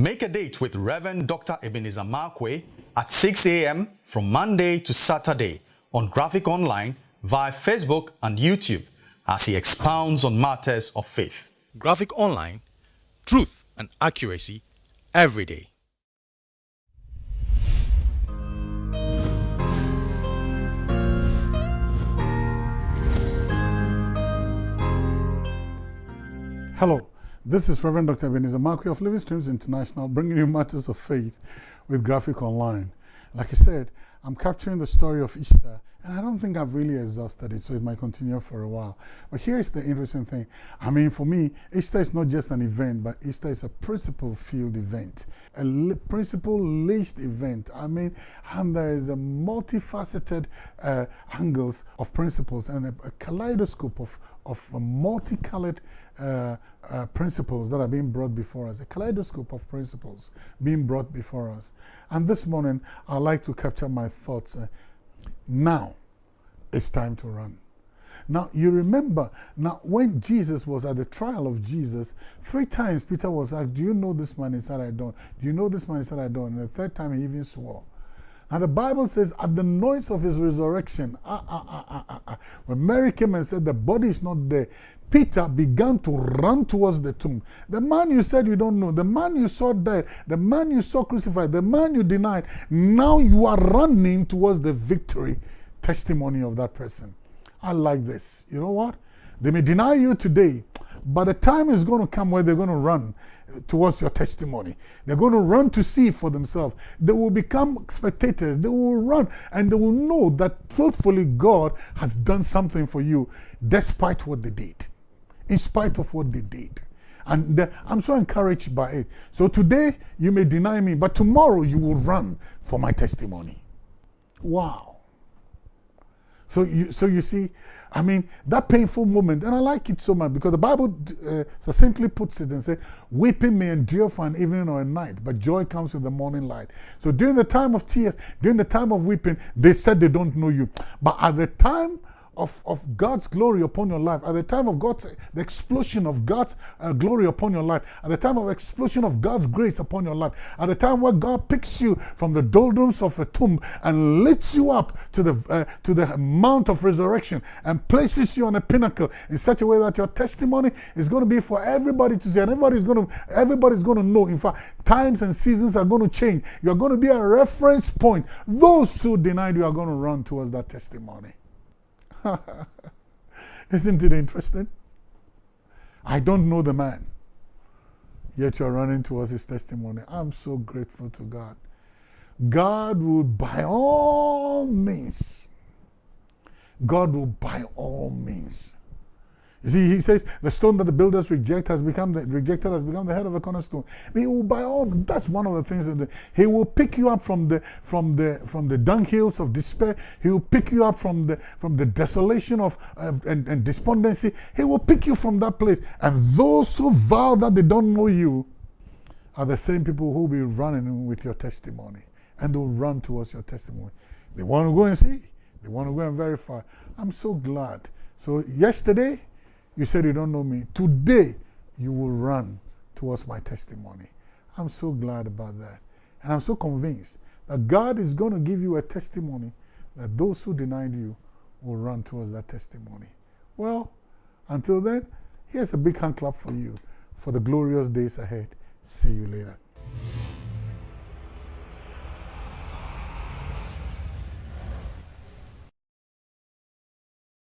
Make a date with Reverend Dr. Ebenezer Markwei at 6 a.m. from Monday to Saturday on Graphic Online via Facebook and YouTube as he expounds on matters of faith. Graphic Online, truth and accuracy every day. Hello, this is Reverend Dr. Ebenezer Markwei of Living Streams International, bringing you matters of faith with Graphic Online. Like I said, I'm capturing the story of Easter, and I don't think I've really exhausted it, so it might continue for a while. But here's the interesting thing. I mean, for me, Easter is not just an event, but Easter is a principle-filled event, a principle-laced event. I mean, and there is a multifaceted uh, angles of principles and a, a kaleidoscope of, of multicolored uh, uh, principles that are being brought before us, a kaleidoscope of principles being brought before us. And this morning, I'd like to capture my thoughts. Uh, now, it's time to run. Now, you remember, now when Jesus was at the trial of Jesus, three times Peter was asked, do you know this man? He said, I don't. Do you know this man? He said, I don't. And the third time he even swore. Now the Bible says, at the noise of his resurrection, ah, ah, ah, ah, ah, ah, when Mary came and said, the body is not there, Peter began to run towards the tomb. The man you said you don't know, the man you saw dead, the man you saw crucified, the man you denied, now you are running towards the victory testimony of that person. I like this. You know what? They may deny you today, but the time is going to come where they're going to run towards your testimony. They're going to run to see for themselves. They will become spectators. They will run and they will know that truthfully God has done something for you despite what they did, in spite of what they did. And the, I'm so encouraged by it. So today you may deny me, but tomorrow you will run for my testimony. Wow. So you, so you see, I mean, that painful moment, and I like it so much because the Bible uh, succinctly puts it and says, weeping may endure for an evening or a night, but joy comes with the morning light. So during the time of tears, during the time of weeping, they said they don't know you. But at the time of, of God's glory upon your life, at the time of God's, the explosion of God's uh, glory upon your life, at the time of explosion of God's grace upon your life, at the time where God picks you from the doldrums of a tomb and lifts you up to the, uh, to the mount of resurrection and places you on a pinnacle in such a way that your testimony is going to be for everybody to see and everybody's going to, everybody's going to know. In fact, times and seasons are going to change. You're going to be a reference point. Those who denied you are going to run towards that testimony. Isn't it interesting? I don't know the man, yet you're running towards his testimony. I'm so grateful to God. God will by all means, God will by all means you see, he says the stone that the builders reject has become the rejected has become the head of a cornerstone. He will by all that's one of the things that the, he will pick you up from the from the from the dunghills of despair. He will pick you up from the from the desolation of uh, and, and despondency. He will pick you from that place. And those who vow that they don't know you are the same people who will be running with your testimony and will run towards your testimony. They want to go and see. They want to go and verify. I'm so glad. So yesterday you said you don't know me. Today, you will run towards my testimony. I'm so glad about that. And I'm so convinced that God is going to give you a testimony that those who denied you will run towards that testimony. Well, until then, here's a big hand clap for you for the glorious days ahead. See you later.